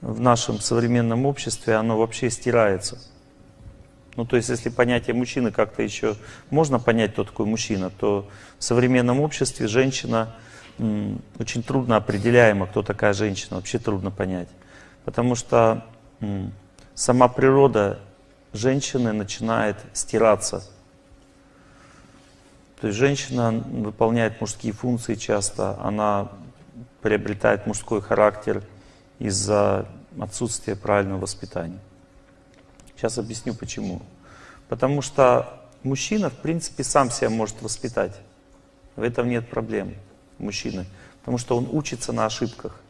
в нашем современном обществе, оно вообще стирается. Ну, то есть, если понятие мужчины как-то еще можно понять, кто такой мужчина, то в современном обществе женщина очень трудно определяема, кто такая женщина, вообще трудно понять. Потому что сама природа женщины начинает стираться. То есть женщина выполняет мужские функции часто, она приобретает мужской характер из-за отсутствия правильного воспитания. Сейчас объясню почему. Потому что мужчина, в принципе, сам себя может воспитать. В этом нет проблем мужчины. Потому что он учится на ошибках.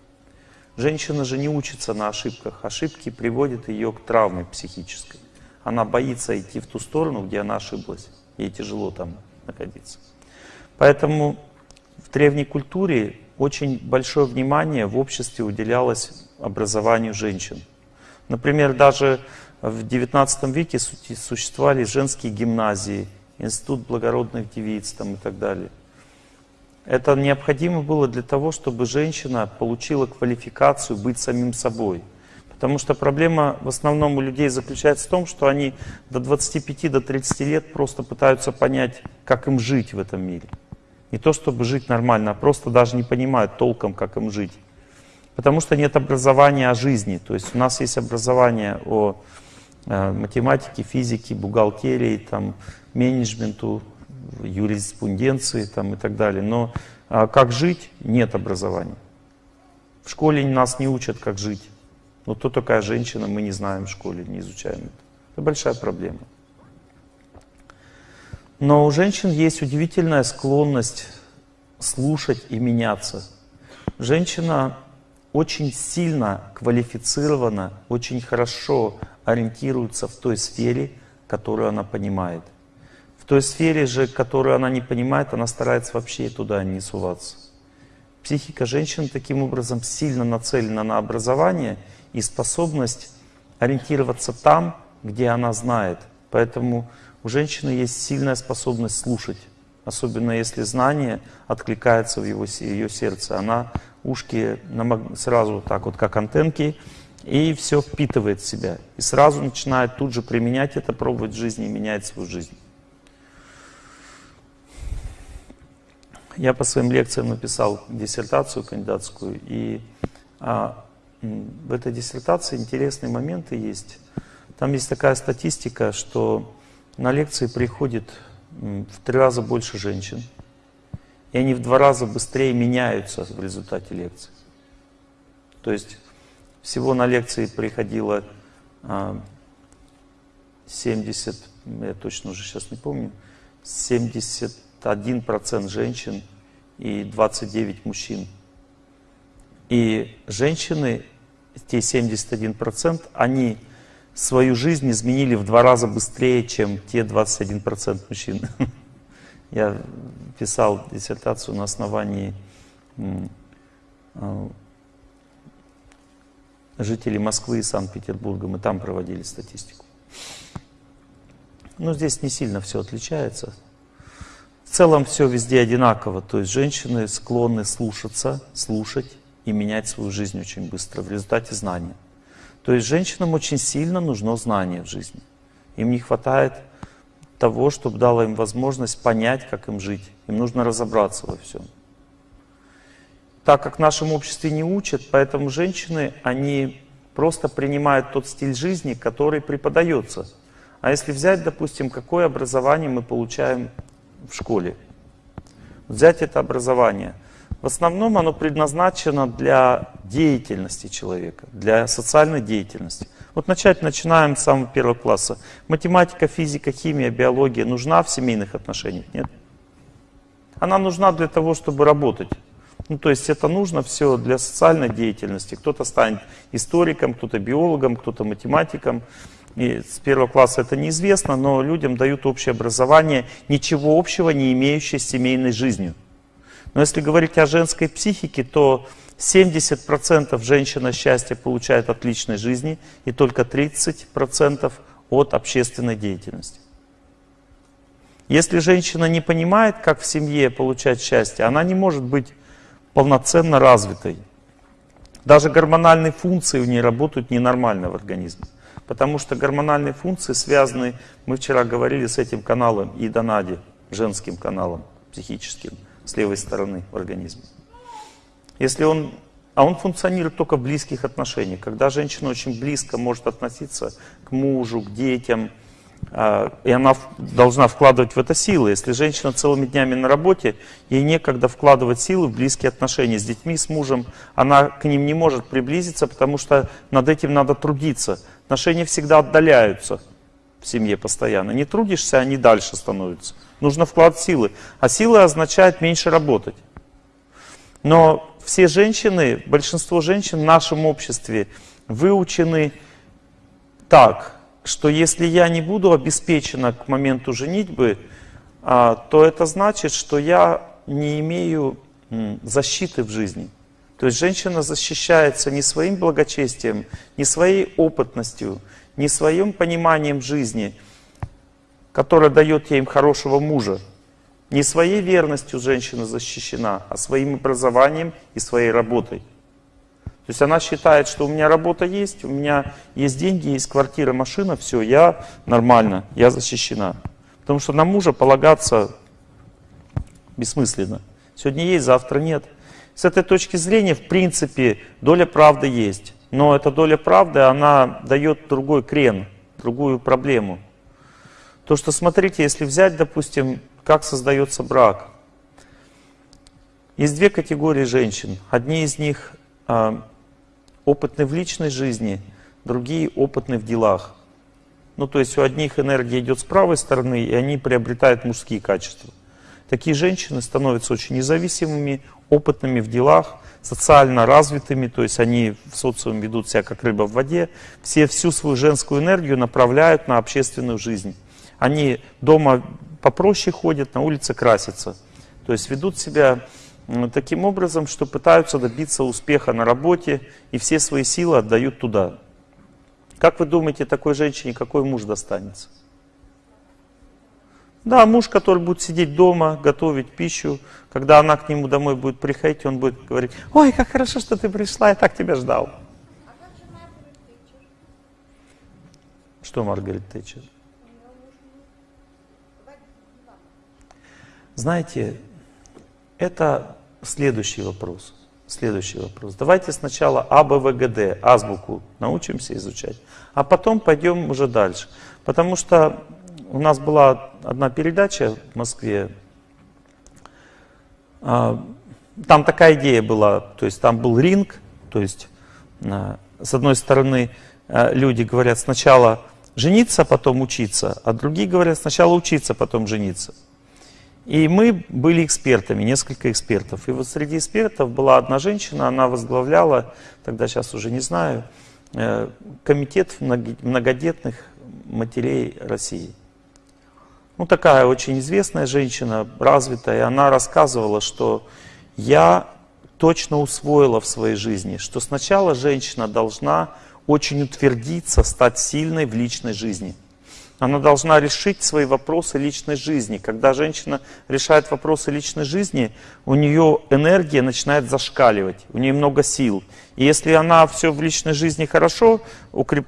Женщина же не учится на ошибках. Ошибки приводят ее к травме психической. Она боится идти в ту сторону, где она ошиблась. Ей тяжело там находиться. Поэтому в древней культуре очень большое внимание в обществе уделялось образованию женщин. Например, даже в XIX веке существовали женские гимназии, институт благородных девиц там, и так далее. Это необходимо было для того, чтобы женщина получила квалификацию быть самим собой. Потому что проблема в основном у людей заключается в том, что они до 25-30 до 30 лет просто пытаются понять, как им жить в этом мире. Не то, чтобы жить нормально, а просто даже не понимают толком, как им жить. Потому что нет образования о жизни. То есть у нас есть образование о э, математике, физике, бухгалтерии, там, менеджменту, юриспруденции там, и так далее. Но а как жить, нет образования. В школе нас не учат, как жить. Но кто такая женщина, мы не знаем в школе, не изучаем это. Это большая проблема. Но у женщин есть удивительная склонность слушать и меняться. Женщина очень сильно квалифицирована, очень хорошо ориентируется в той сфере, которую она понимает. В той сфере же, которую она не понимает, она старается вообще туда не суваться. Психика женщины таким образом сильно нацелена на образование и способность ориентироваться там, где она знает. Поэтому у женщины есть сильная способность слушать. Особенно если знание откликается в его, ее сердце. Она ушки сразу так вот, как антенки, и все впитывает в себя. И сразу начинает тут же применять это, пробовать в жизни и менять свою жизнь. Я по своим лекциям написал диссертацию кандидатскую, и а, в этой диссертации интересные моменты есть. Там есть такая статистика, что на лекции приходит в три раза больше женщин, и они в два раза быстрее меняются в результате лекции. То есть всего на лекции приходило 70, а, я точно уже сейчас не помню, 71% женщин и 29 мужчин. И женщины, те 71%, они свою жизнь изменили в два раза быстрее, чем те 21% мужчин. Я писал диссертацию на основании а, жителей Москвы и Санкт-Петербурга. Мы там проводили статистику. Но здесь не сильно все отличается. В целом все везде одинаково. То есть женщины склонны слушаться, слушать и менять свою жизнь очень быстро в результате знания. То есть женщинам очень сильно нужно знание в жизни. Им не хватает того, чтобы дало им возможность понять, как им жить. Им нужно разобраться во всем. Так как в нашем обществе не учат, поэтому женщины, они просто принимают тот стиль жизни, который преподается. А если взять, допустим, какое образование мы получаем в школе, взять это образование – в основном оно предназначено для деятельности человека, для социальной деятельности. Вот начать начинаем с самого первого класса. Математика, физика, химия, биология нужна в семейных отношениях? Нет. Она нужна для того, чтобы работать. Ну, то есть это нужно все для социальной деятельности. Кто-то станет историком, кто-то биологом, кто-то математиком. И с первого класса это неизвестно, но людям дают общее образование, ничего общего не имеющее с семейной жизнью. Но если говорить о женской психике, то 70% женщина счастья получает от личной жизни и только 30% от общественной деятельности. Если женщина не понимает, как в семье получать счастье, она не может быть полноценно развитой. Даже гормональные функции у нее работают ненормально в организме. Потому что гормональные функции связаны, мы вчера говорили с этим каналом и донади, женским каналом психическим, с левой стороны в организме. Если он, а он функционирует только в близких отношениях. Когда женщина очень близко может относиться к мужу, к детям, а, и она должна вкладывать в это силы. Если женщина целыми днями на работе, ей некогда вкладывать силы в близкие отношения с детьми, с мужем, она к ним не может приблизиться, потому что над этим надо трудиться. Отношения всегда отдаляются в семье постоянно. Не трудишься, они дальше становятся. Нужно вклад силы. А сила означает меньше работать. Но все женщины, большинство женщин в нашем обществе выучены так, что если я не буду обеспечена к моменту женитьбы, а, то это значит, что я не имею защиты в жизни. То есть женщина защищается не своим благочестием, не своей опытностью, не своим пониманием жизни, которое дает ей хорошего мужа. Не своей верностью женщина защищена, а своим образованием и своей работой. То есть она считает, что у меня работа есть, у меня есть деньги, есть квартира, машина, все, я нормально, я защищена. Потому что на мужа полагаться бессмысленно. Сегодня есть, завтра нет. С этой точки зрения, в принципе, доля правды есть. Но эта доля правды, она дает другой крен, другую проблему. То, что, смотрите, если взять, допустим, как создается брак. Есть две категории женщин. Одни из них а, опытны в личной жизни, другие опытны в делах. Ну, то есть у одних энергия идет с правой стороны, и они приобретают мужские качества. Такие женщины становятся очень независимыми, опытными в делах, социально развитыми, то есть они в социуме ведут себя как рыба в воде, все всю свою женскую энергию направляют на общественную жизнь. Они дома попроще ходят, на улице красятся. То есть ведут себя таким образом, что пытаются добиться успеха на работе и все свои силы отдают туда. Как вы думаете, такой женщине какой муж достанется? Да, муж, который будет сидеть дома, готовить пищу. Когда она к нему домой будет приходить, он будет говорить, ой, как хорошо, что ты пришла, я так тебя ждал. Что Маргарет Тэтчер? Знаете, это следующий вопрос. Следующий вопрос. Давайте сначала АБВГД, азбуку научимся изучать, а потом пойдем уже дальше. Потому что у нас была одна передача в Москве, а, там такая идея была, то есть там был ринг, то есть а, с одной стороны а, люди говорят сначала жениться, потом учиться, а другие говорят сначала учиться, потом жениться. И мы были экспертами, несколько экспертов. И вот среди экспертов была одна женщина, она возглавляла, тогда сейчас уже не знаю, э, комитет многодетных матерей России. Ну, такая очень известная женщина, развитая. Она рассказывала, что я точно усвоила в своей жизни, что сначала женщина должна очень утвердиться, стать сильной в личной жизни – она должна решить свои вопросы личной жизни. Когда женщина решает вопросы личной жизни, у нее энергия начинает зашкаливать, у нее много сил. И если она все в личной жизни хорошо,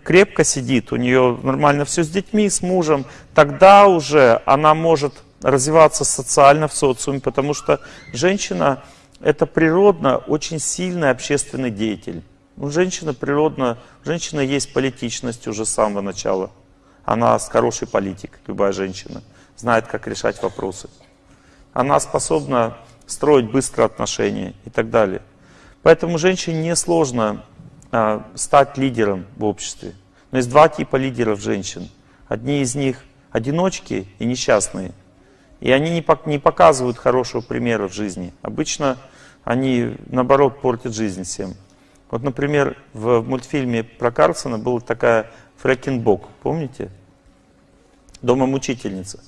крепко сидит, у нее нормально все с детьми, с мужем, тогда уже она может развиваться социально в социуме, потому что женщина это природно очень сильный общественный деятель. У женщины природно, у женщины есть политичность уже с самого начала. Она хороший политик, любая женщина, знает, как решать вопросы. Она способна строить быстро отношения и так далее. Поэтому женщине несложно а, стать лидером в обществе. Но есть два типа лидеров женщин. Одни из них одиночки и несчастные. И они не, не показывают хорошего примера в жизни. Обычно они, наоборот, портят жизнь всем. Вот, например, в мультфильме про Карлсона была такая Фрэкенбок, помните? Дома мучительница.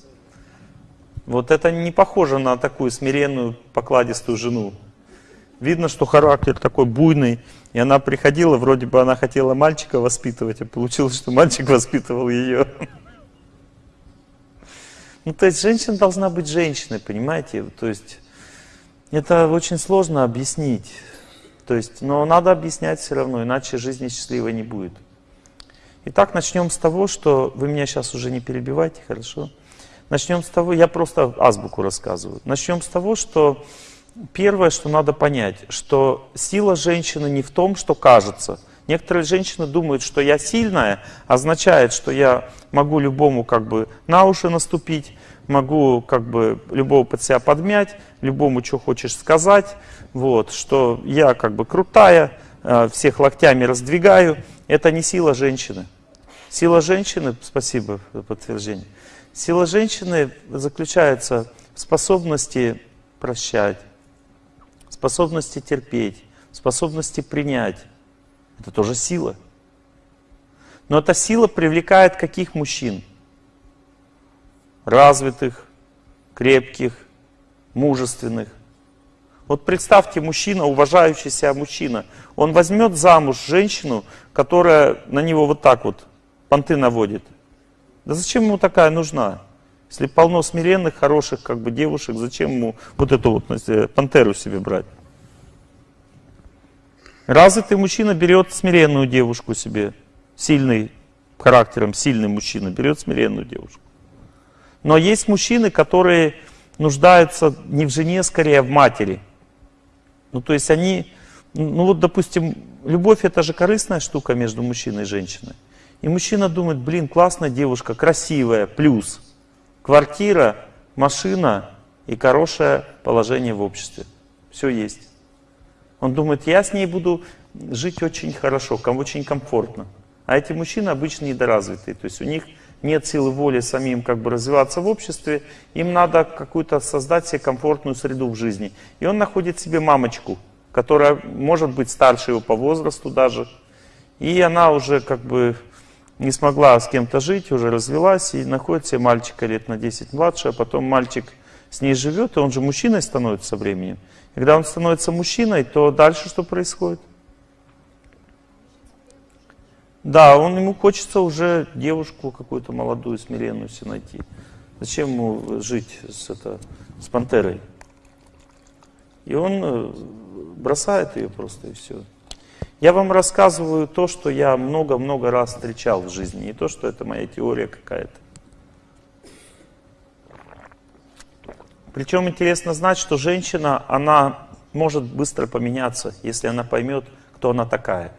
Вот это не похоже на такую смиренную, покладистую жену. Видно, что характер такой буйный, и она приходила, вроде бы она хотела мальчика воспитывать, а получилось, что мальчик воспитывал ее. Ну, то есть женщина должна быть женщиной, понимаете? То есть это очень сложно объяснить. То есть, но надо объяснять все равно, иначе жизни счастливой не будет. Итак, начнем с того, что вы меня сейчас уже не перебивайте, хорошо? Начнем с того, я просто азбуку рассказываю. Начнем с того, что первое, что надо понять, что сила женщины не в том, что кажется. Некоторые женщины думают, что я сильная, означает, что я могу любому как бы на уши наступить, могу как бы любого под себя подмять, любому что хочешь сказать, вот, что я как бы крутая, э, всех локтями раздвигаю. Это не сила женщины. Сила женщины, спасибо за подтверждение, сила женщины заключается в способности прощать, способности терпеть, способности принять. Это тоже сила. Но эта сила привлекает каких мужчин? Развитых, крепких, мужественных. Вот представьте, мужчина, уважающий себя мужчина, он возьмет замуж женщину, которая на него вот так вот понты наводит. Да зачем ему такая нужна? Если полно смиренных, хороших как бы девушек, зачем ему вот эту вот пантеру себе брать? Развитый мужчина берет смиренную девушку себе, сильный характером, сильный мужчина берет смиренную девушку. Но есть мужчины, которые нуждаются не в жене, скорее а в матери. Ну, то есть они, ну вот, допустим, любовь это же корыстная штука между мужчиной и женщиной. И мужчина думает, блин, классная девушка, красивая, плюс квартира, машина и хорошее положение в обществе. Все есть. Он думает, я с ней буду жить очень хорошо, очень комфортно. А эти мужчины обычно недоразвитые, то есть у них нет силы воли самим как бы развиваться в обществе, им надо какую-то создать себе комфортную среду в жизни. И он находит себе мамочку, которая может быть старше его по возрасту даже, и она уже как бы не смогла с кем-то жить, уже развелась, и находит себе мальчика лет на 10 младше, а потом мальчик с ней живет, и он же мужчиной становится со временем. И когда он становится мужчиной, то дальше что происходит? Да, он ему хочется уже девушку какую-то молодую, смиренную себе найти. Зачем ему жить с, это, с пантерой? И он э, бросает ее просто и все. Я вам рассказываю то, что я много-много раз встречал в жизни, не то, что это моя теория какая-то. Причем интересно знать, что женщина, она может быстро поменяться, если она поймет, кто она такая.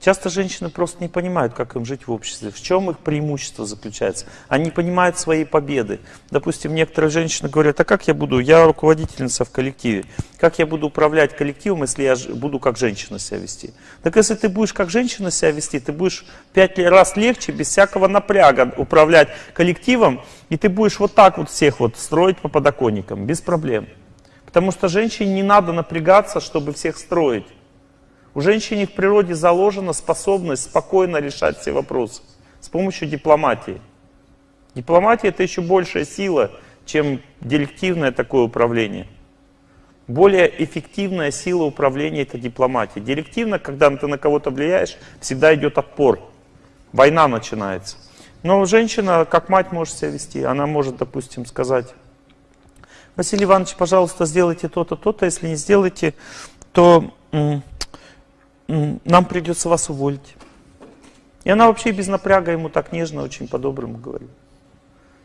Часто женщины просто не понимают, как им жить в обществе, в чем их преимущество заключается. Они не понимают своей победы. Допустим, некоторые женщины говорят, а как я буду, я руководительница в коллективе, как я буду управлять коллективом, если я буду как женщина себя вести? Так если ты будешь как женщина себя вести, ты будешь пять раз легче, без всякого напряга управлять коллективом, и ты будешь вот так вот всех вот строить по подоконникам, без проблем. Потому что женщине не надо напрягаться, чтобы всех строить. У женщины в природе заложена способность спокойно решать все вопросы с помощью дипломатии. Дипломатия это еще большая сила, чем директивное такое управление. Более эффективная сила управления это дипломатия. Директивно, когда ты на кого-то влияешь, всегда идет отпор. Война начинается. Но женщина, как мать, может себя вести. Она может, допустим, сказать, Василий Иванович, пожалуйста, сделайте то-то, то-то. Если не сделаете, то нам придется вас уволить. И она вообще без напряга ему так нежно, очень по-доброму говорит.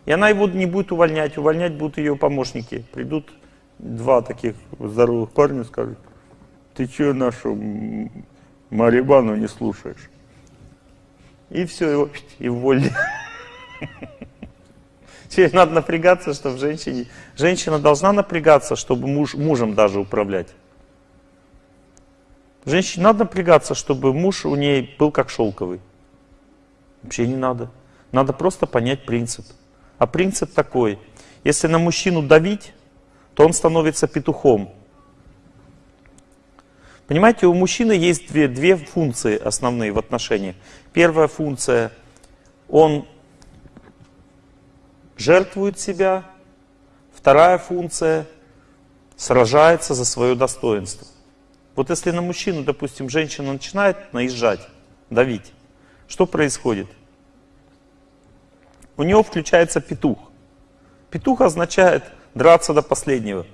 И она его не будет увольнять, увольнять будут ее помощники. Придут два таких здоровых парня и скажут, ты что нашу Марибану не слушаешь? И все, его и уволили. Теперь надо напрягаться, чтобы женщине... Женщина должна напрягаться, чтобы муж, мужем даже управлять. Женщине надо напрягаться, чтобы муж у ней был как шелковый. Вообще не надо. Надо просто понять принцип. А принцип такой. Если на мужчину давить, то он становится петухом. Понимаете, у мужчины есть две, две функции основные в отношениях. Первая функция, он жертвует себя. Вторая функция, сражается за свое достоинство. Вот если на мужчину, допустим, женщина начинает наезжать, давить, что происходит? У него включается петух. Петух означает драться до последнего.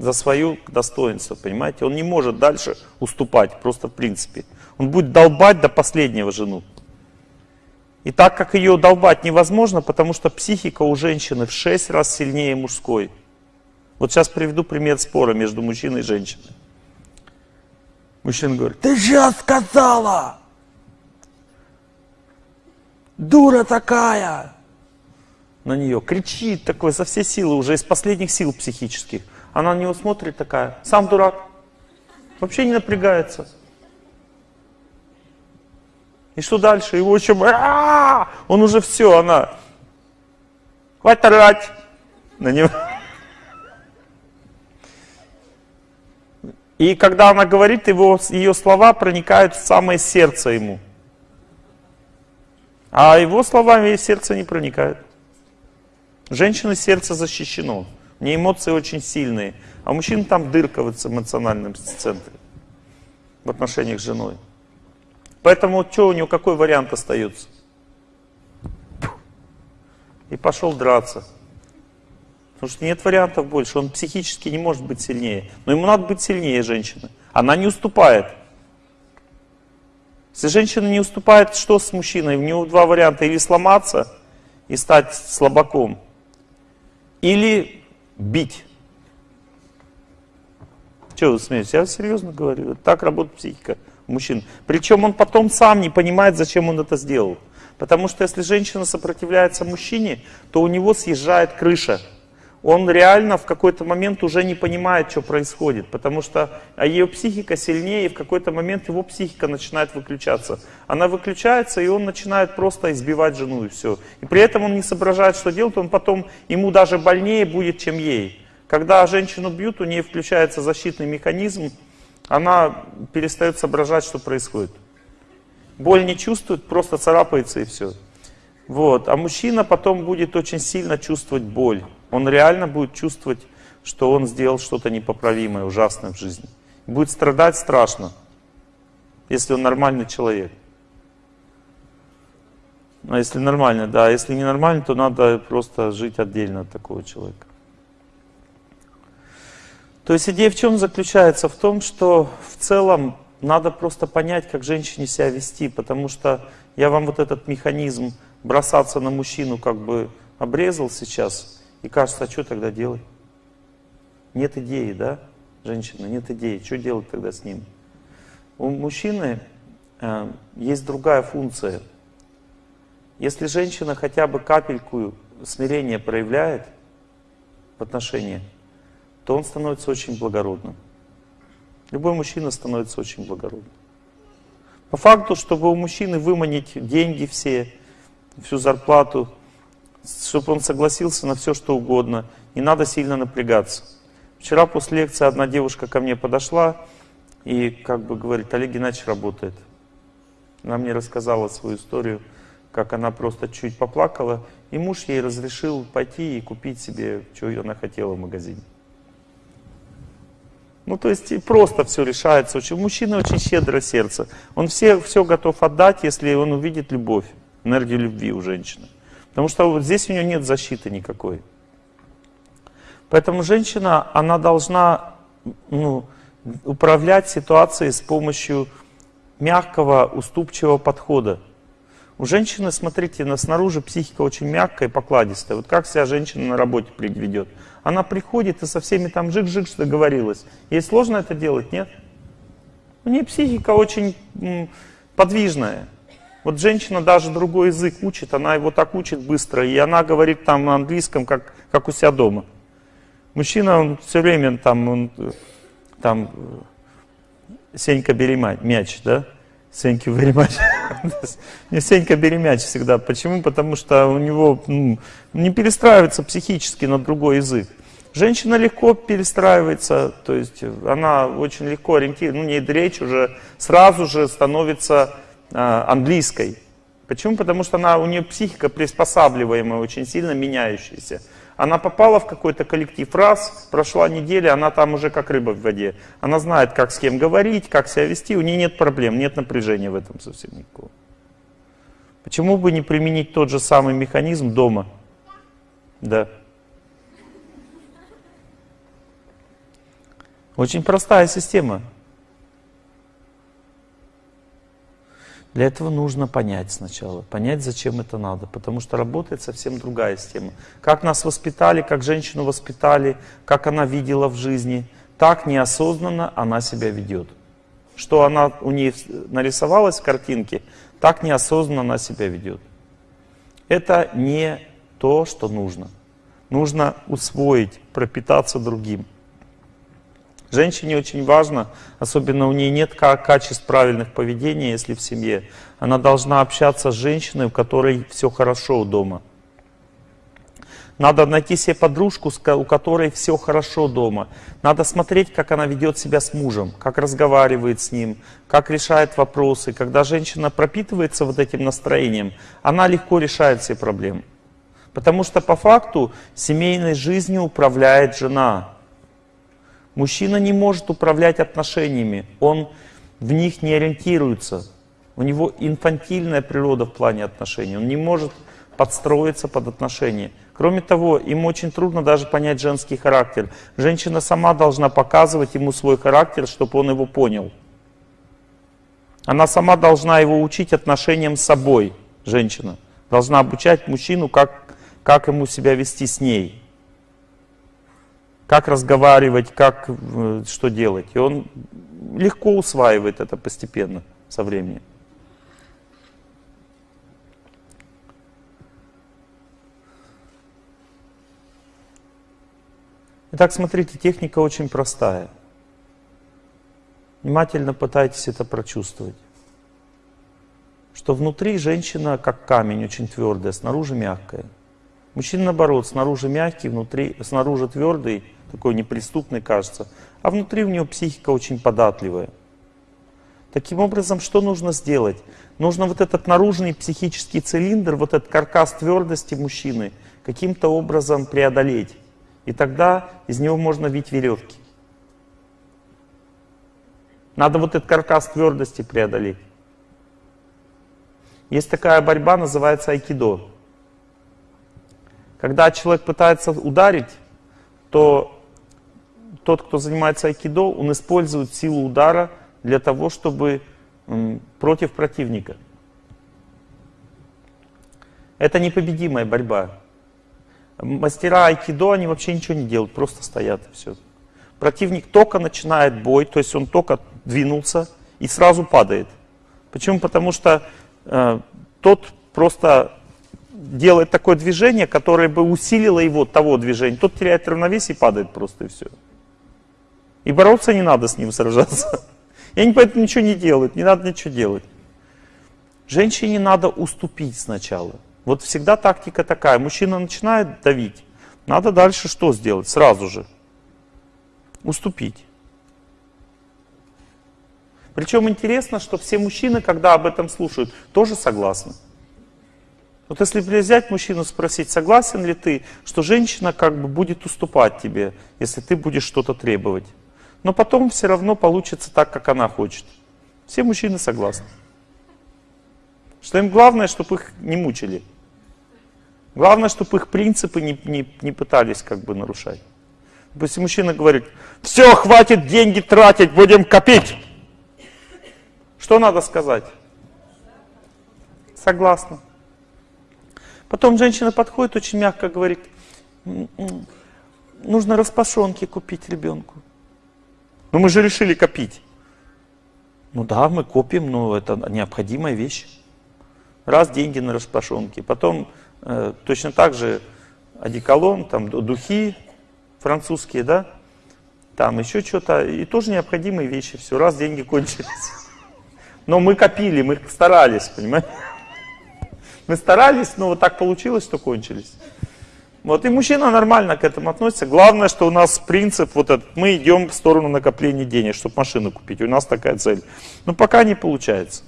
за свое достоинство, понимаете? Он не может дальше уступать, просто в принципе. Он будет долбать до последнего жену. И так как ее долбать невозможно, потому что психика у женщины в 6 раз сильнее мужской. Вот сейчас приведу пример спора между мужчиной и женщиной. Мужчина говорит, ты же сказала? Дура такая! На нее кричит такой со всей силы, уже из последних сил психических. Она на него смотрит такая, сам дурак. Вообще не напрягается. И что дальше? Его еще... Он уже все, она... Хватит орать на него. И когда она говорит, его, ее слова проникают в самое сердце ему. А его словами сердце не проникает. Женщины сердце защищено. У нее эмоции очень сильные. А мужчин там дырка в эмоциональном центре. В отношениях с женой. Поэтому что у него, какой вариант остается? И пошел драться. Потому что нет вариантов больше, он психически не может быть сильнее. Но ему надо быть сильнее женщины. Она не уступает. Если женщина не уступает, что с мужчиной? У него два варианта. Или сломаться и стать слабаком, или бить. Что вы смеетесь? Я серьезно говорю. Так работает психика мужчин. Причем он потом сам не понимает, зачем он это сделал. Потому что если женщина сопротивляется мужчине, то у него съезжает крыша он реально в какой-то момент уже не понимает, что происходит, потому что а ее психика сильнее, и в какой-то момент его психика начинает выключаться. Она выключается, и он начинает просто избивать жену, и все. И при этом он не соображает, что делать, он потом, ему даже больнее будет, чем ей. Когда женщину бьют, у нее включается защитный механизм, она перестает соображать, что происходит. Боль не чувствует, просто царапается и все. Вот. А мужчина потом будет очень сильно чувствовать боль. Он реально будет чувствовать, что он сделал что-то непоправимое, ужасное в жизни. Будет страдать страшно, если он нормальный человек. А если нормально, да. Если не нормально, то надо просто жить отдельно от такого человека. То есть идея в чем заключается? В том, что в целом надо просто понять, как женщине себя вести, потому что я вам вот этот механизм бросаться на мужчину как бы обрезал сейчас – и кажется, а что тогда делать? Нет идеи, да, женщина, нет идеи. Что делать тогда с ним? У мужчины э, есть другая функция. Если женщина хотя бы капельку смирения проявляет в отношении, то он становится очень благородным. Любой мужчина становится очень благородным. По факту, чтобы у мужчины выманить деньги все, всю зарплату, чтобы он согласился на все, что угодно. Не надо сильно напрягаться. Вчера после лекции одна девушка ко мне подошла и как бы говорит, Олег Геннадьевич работает. Она мне рассказала свою историю, как она просто чуть поплакала, и муж ей разрешил пойти и купить себе, что она хотела в магазине. Ну, то есть просто все решается. Очень, мужчина очень щедрое сердце. Он все, все готов отдать, если он увидит любовь, энергию любви у женщины. Потому что вот здесь у нее нет защиты никакой. Поэтому женщина, она должна ну, управлять ситуацией с помощью мягкого, уступчивого подхода. У женщины, смотрите, на снаружи психика очень мягкая и покладистая. Вот как себя женщина на работе ведет? Она приходит и со всеми там жик-жик договорилась. Ей сложно это делать, нет? У нее психика очень подвижная. Вот женщина даже другой язык учит, она его так учит быстро, и она говорит там на английском, как, как у себя дома. Мужчина, он все время там, он, там, Сенька, бери мяч, да? Сенька, бери мяч. Сенька, бери мяч всегда. Почему? Потому что у него ну, не перестраивается психически на другой язык. Женщина легко перестраивается, то есть она очень легко ориентируется, ну, не речь уже сразу же становится английской. Почему? Потому что она, у нее психика приспосабливаемая, очень сильно меняющаяся. Она попала в какой-то коллектив раз, прошла неделя, она там уже как рыба в воде. Она знает, как с кем говорить, как себя вести, у нее нет проблем, нет напряжения в этом совсем никакого. Почему бы не применить тот же самый механизм дома? Да. Очень простая система. Для этого нужно понять сначала, понять, зачем это надо, потому что работает совсем другая система. Как нас воспитали, как женщину воспитали, как она видела в жизни, так неосознанно она себя ведет. Что она у нее нарисовалась в картинке, так неосознанно она себя ведет. Это не то, что нужно. Нужно усвоить, пропитаться другим. Женщине очень важно, особенно у нее нет качеств правильных поведения, если в семье. Она должна общаться с женщиной, у которой все хорошо дома. Надо найти себе подружку, у которой все хорошо дома. Надо смотреть, как она ведет себя с мужем, как разговаривает с ним, как решает вопросы. Когда женщина пропитывается вот этим настроением, она легко решает все проблемы. Потому что по факту семейной жизнью управляет жена. Мужчина не может управлять отношениями, он в них не ориентируется. У него инфантильная природа в плане отношений, он не может подстроиться под отношения. Кроме того, ему очень трудно даже понять женский характер. Женщина сама должна показывать ему свой характер, чтобы он его понял. Она сама должна его учить отношениям с собой, женщина. Должна обучать мужчину, как, как ему себя вести с ней как разговаривать, как, э, что делать. И он легко усваивает это постепенно, со временем. Итак, смотрите, техника очень простая. Внимательно пытайтесь это прочувствовать. Что внутри женщина как камень, очень твердая, снаружи мягкая. Мужчина наоборот, снаружи мягкий, внутри, снаружи твердый, такой неприступный кажется, а внутри у него психика очень податливая. Таким образом, что нужно сделать? Нужно вот этот наружный психический цилиндр, вот этот каркас твердости мужчины каким-то образом преодолеть. И тогда из него можно вить веревки. Надо вот этот каркас твердости преодолеть. Есть такая борьба, называется айкидо. Когда человек пытается ударить, то тот, кто занимается айкидо, он использует силу удара для того, чтобы против противника. Это непобедимая борьба. Мастера айкидо, они вообще ничего не делают, просто стоят и все. Противник только начинает бой, то есть он только двинулся и сразу падает. Почему? Потому что э, тот просто делает такое движение, которое бы усилило его того движения. Тот теряет равновесие и падает просто и все. И бороться не надо с ним сражаться. И они поэтому ничего не делают, не надо ничего делать. Женщине надо уступить сначала. Вот всегда тактика такая. Мужчина начинает давить. Надо дальше что сделать? Сразу же. Уступить. Причем интересно, что все мужчины, когда об этом слушают, тоже согласны. Вот если взять мужчину, спросить, согласен ли ты, что женщина как бы будет уступать тебе, если ты будешь что-то требовать. Но потом все равно получится так, как она хочет. Все мужчины согласны. Что им главное, чтобы их не мучили. Главное, чтобы их принципы не, не, не пытались как бы нарушать. Если мужчина говорит, все, хватит деньги тратить, будем копить. Что надо сказать? Согласна. Потом женщина подходит, очень мягко говорит, нужно распашонки купить ребенку. Но мы же решили копить. Ну да, мы копим, но это необходимая вещь. Раз деньги на распашонки, потом э, точно так же одеколон, там духи французские, да, там еще что-то, и тоже необходимые вещи, все, раз деньги кончились. Но мы копили, мы старались, понимаете? Мы старались, но вот так получилось, что кончились. Вот, и мужчина нормально к этому относится. Главное, что у нас принцип вот этот, мы идем в сторону накопления денег, чтобы машину купить. У нас такая цель. Но пока не получается.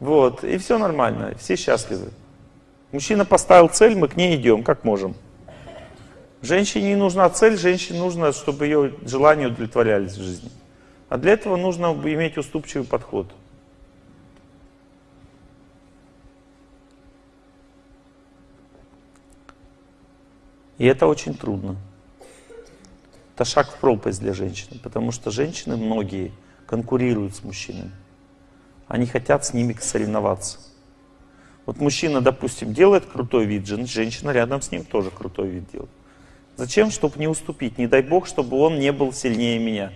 Вот, и все нормально, все счастливы. Мужчина поставил цель, мы к ней идем, как можем. Женщине не нужна цель, женщине нужно, чтобы ее желания удовлетворялись в жизни. А для этого нужно иметь уступчивый подход. И это очень трудно. Это шаг в пропасть для женщины, потому что женщины многие конкурируют с мужчинами. Они хотят с ними соревноваться. Вот мужчина, допустим, делает крутой вид, женщина рядом с ним тоже крутой вид делает. Зачем? Чтобы не уступить. Не дай Бог, чтобы он не был сильнее меня.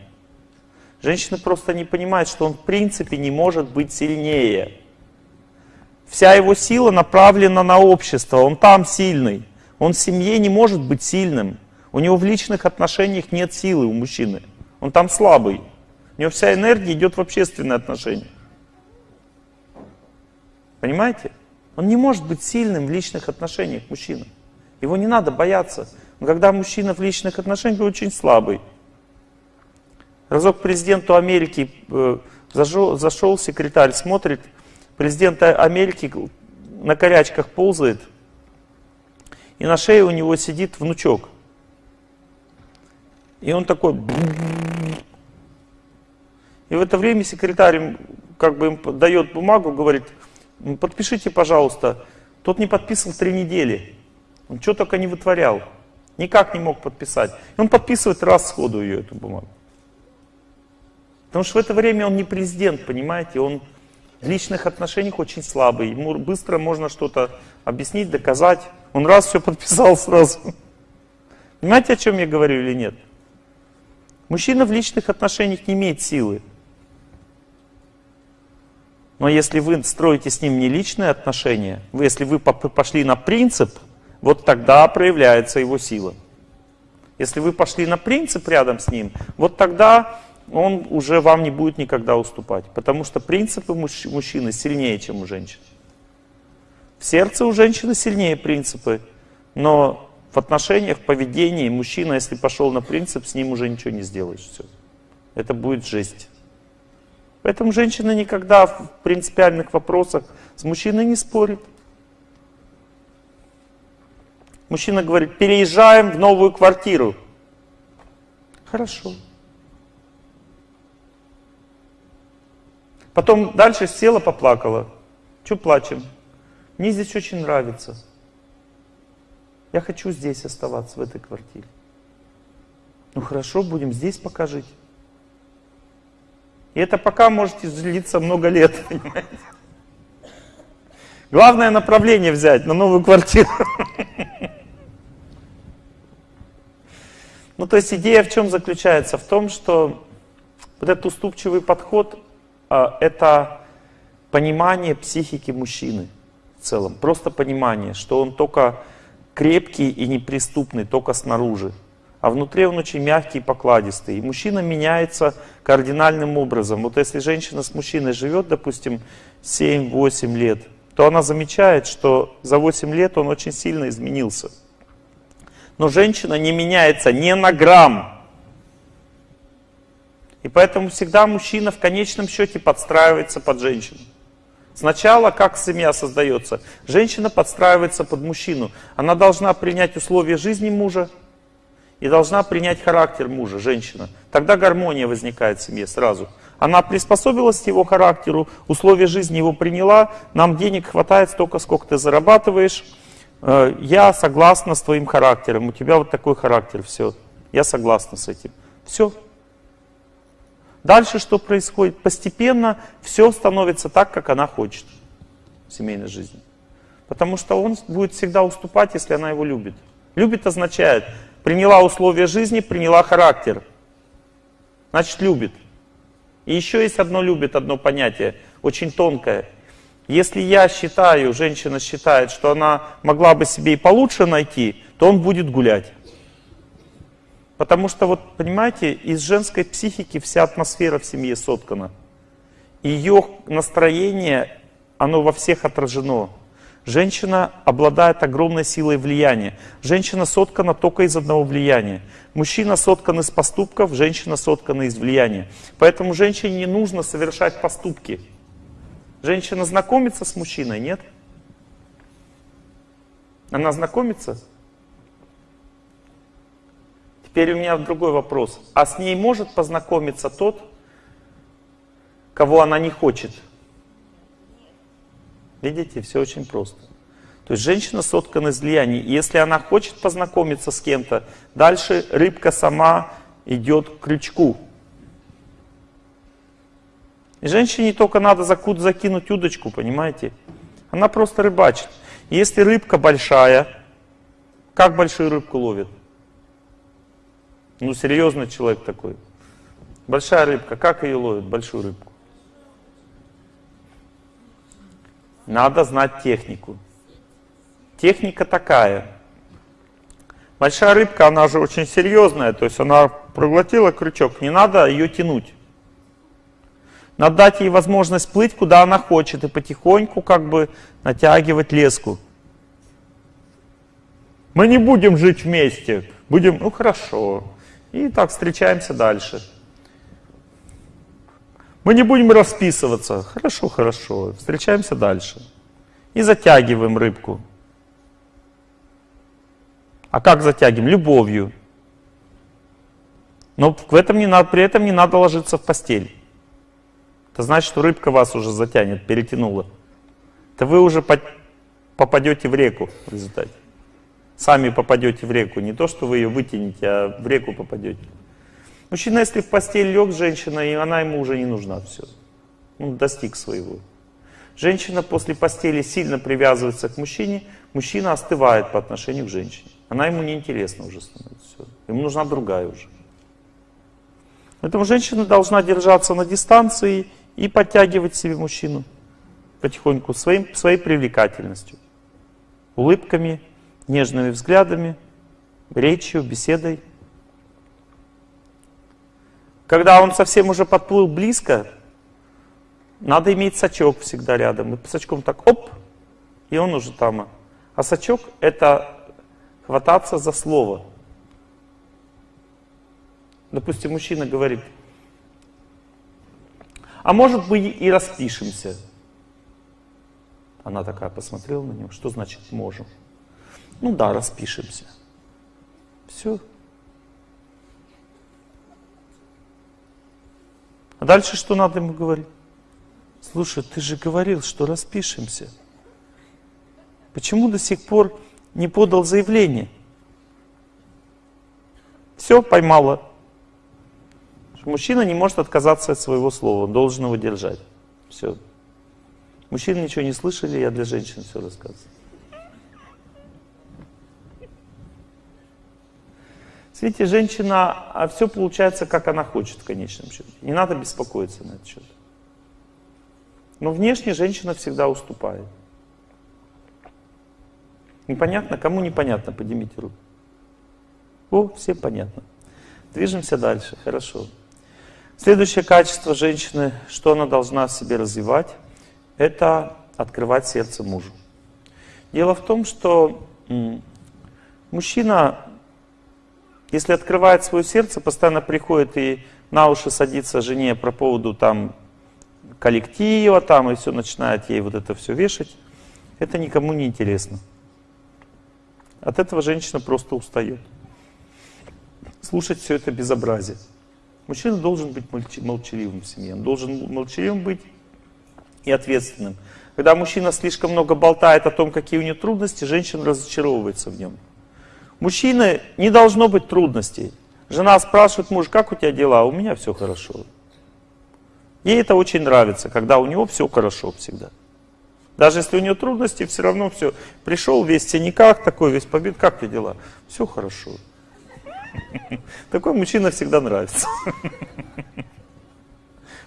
Женщина просто не понимает, что он в принципе не может быть сильнее. Вся его сила направлена на общество, он там сильный. Он в семье не может быть сильным. У него в личных отношениях нет силы у мужчины. Он там слабый. У него вся энергия идет в общественные отношения. Понимаете? Он не может быть сильным в личных отношениях мужчина. Его не надо бояться. Но когда мужчина в личных отношениях, очень слабый. Разок президенту Америки э, зашел, зашел секретарь, смотрит, президент Америки на корячках ползает, и на шее у него сидит внучок. И он такой... И в это время секретарь как бы им дает бумагу, говорит, подпишите, пожалуйста. Тот не подписывал три недели. Он что только не вытворял. Никак не мог подписать. И он подписывает раз сходу ее, эту бумагу. Потому что в это время он не президент, понимаете, он в личных отношениях очень слабый. Ему быстро можно что-то объяснить, доказать. Он раз все подписал сразу. Понимаете, о чем я говорю или нет? Мужчина в личных отношениях не имеет силы. Но если вы строите с ним не личные отношения, если вы пошли на принцип, вот тогда проявляется его сила. Если вы пошли на принцип рядом с ним, вот тогда он уже вам не будет никогда уступать. Потому что принципы мужчины сильнее, чем у женщин. В сердце у женщины сильнее принципы, но в отношениях, в поведении мужчина, если пошел на принцип, с ним уже ничего не сделаешь. Все. Это будет жесть. Поэтому женщина никогда в принципиальных вопросах с мужчиной не спорит. Мужчина говорит, переезжаем в новую квартиру. Хорошо. Потом дальше села, поплакала. Че плачем? Мне здесь очень нравится. Я хочу здесь оставаться, в этой квартире. Ну хорошо, будем здесь пока жить. И это пока может длиться много лет, понимаете? Главное направление взять на новую квартиру. Ну, то есть идея в чем заключается? В том, что вот этот уступчивый подход это понимание психики мужчины в целом. Просто понимание, что он только крепкий и неприступный, только снаружи. А внутри он очень мягкий и покладистый. И мужчина меняется кардинальным образом. Вот если женщина с мужчиной живет, допустим, 7-8 лет, то она замечает, что за 8 лет он очень сильно изменился. Но женщина не меняется ни на грамм. И поэтому всегда мужчина в конечном счете подстраивается под женщину. Сначала как семья создается? Женщина подстраивается под мужчину. Она должна принять условия жизни мужа и должна принять характер мужа, женщина. Тогда гармония возникает в семье сразу. Она приспособилась к его характеру, условия жизни его приняла, нам денег хватает столько, сколько ты зарабатываешь. Э, я согласна с твоим характером, у тебя вот такой характер, все. Я согласна с этим. Все, Дальше что происходит? Постепенно все становится так, как она хочет в семейной жизни. Потому что он будет всегда уступать, если она его любит. Любит означает, приняла условия жизни, приняла характер. Значит, любит. И еще есть одно любит, одно понятие, очень тонкое. Если я считаю, женщина считает, что она могла бы себе и получше найти, то он будет гулять. Потому что, вот понимаете, из женской психики вся атмосфера в семье соткана. Ее настроение, оно во всех отражено. Женщина обладает огромной силой влияния. Женщина соткана только из одного влияния. Мужчина соткан из поступков, женщина соткана из влияния. Поэтому женщине не нужно совершать поступки. Женщина знакомится с мужчиной, нет? Она знакомится? Теперь у меня другой вопрос. А с ней может познакомиться тот, кого она не хочет? Видите, все очень просто. То есть женщина соткана из влияний. Если она хочет познакомиться с кем-то, дальше рыбка сама идет к крючку. И женщине только надо закинуть удочку, понимаете? Она просто рыбачит. Если рыбка большая, как большую рыбку ловит? Ну, серьезный человек такой. Большая рыбка, как ее ловит, большую рыбку? Надо знать технику. Техника такая. Большая рыбка, она же очень серьезная, то есть она проглотила крючок, не надо ее тянуть. Надо дать ей возможность плыть, куда она хочет, и потихоньку как бы натягивать леску. Мы не будем жить вместе, будем, ну хорошо. И так встречаемся дальше. Мы не будем расписываться. Хорошо, хорошо. Встречаемся дальше. И затягиваем рыбку. А как затягиваем? Любовью. Но в этом не надо, при этом не надо ложиться в постель. Это значит, что рыбка вас уже затянет, перетянула. Это вы уже попадете в реку в результате. Сами попадете в реку. Не то, что вы ее вытянете, а в реку попадете. Мужчина, если в постель лег с женщиной, и она ему уже не нужна, все. Он достиг своего. Женщина после постели сильно привязывается к мужчине, мужчина остывает по отношению к женщине. Она ему неинтересна уже становится. Все. Ему нужна другая уже. Поэтому женщина должна держаться на дистанции и подтягивать себе мужчину потихоньку своим, своей привлекательностью, улыбками, нежными взглядами, речью, беседой. Когда он совсем уже подплыл близко, надо иметь сачок всегда рядом. И сачком так оп, и он уже там. А сачок это хвататься за слово. Допустим, мужчина говорит, а может быть и распишемся. Она такая посмотрела на него, что значит можем? Ну да, распишемся. Все. А дальше что надо ему говорить? Слушай, ты же говорил, что распишемся. Почему до сих пор не подал заявление? Все, поймала. Мужчина не может отказаться от своего слова, он должен его держать. Все. Мужчины ничего не слышали, я для женщин все рассказываю. Видите, женщина, а все получается, как она хочет в конечном счете. Не надо беспокоиться на этот счет. Но внешне женщина всегда уступает. Непонятно? Кому непонятно? Поднимите руку. О, всем понятно. Движемся дальше. Хорошо. Следующее качество женщины, что она должна в себе развивать, это открывать сердце мужу. Дело в том, что мужчина, если открывает свое сердце, постоянно приходит и на уши садится жене про поводу там коллектива, там и все начинает ей вот это все вешать, это никому не интересно. От этого женщина просто устает. Слушать все это безобразие. Мужчина должен быть молчаливым в семье, он должен молчаливым быть и ответственным. Когда мужчина слишком много болтает о том, какие у него трудности, женщина разочаровывается в нем. Мужчина не должно быть трудностей. Жена спрашивает муж, как у тебя дела? У меня все хорошо. Ей это очень нравится, когда у него все хорошо всегда. Даже если у него трудности, все равно все. Пришел весь в синяках, такой весь побит, как ты дела? Все хорошо. Такой мужчина всегда нравится.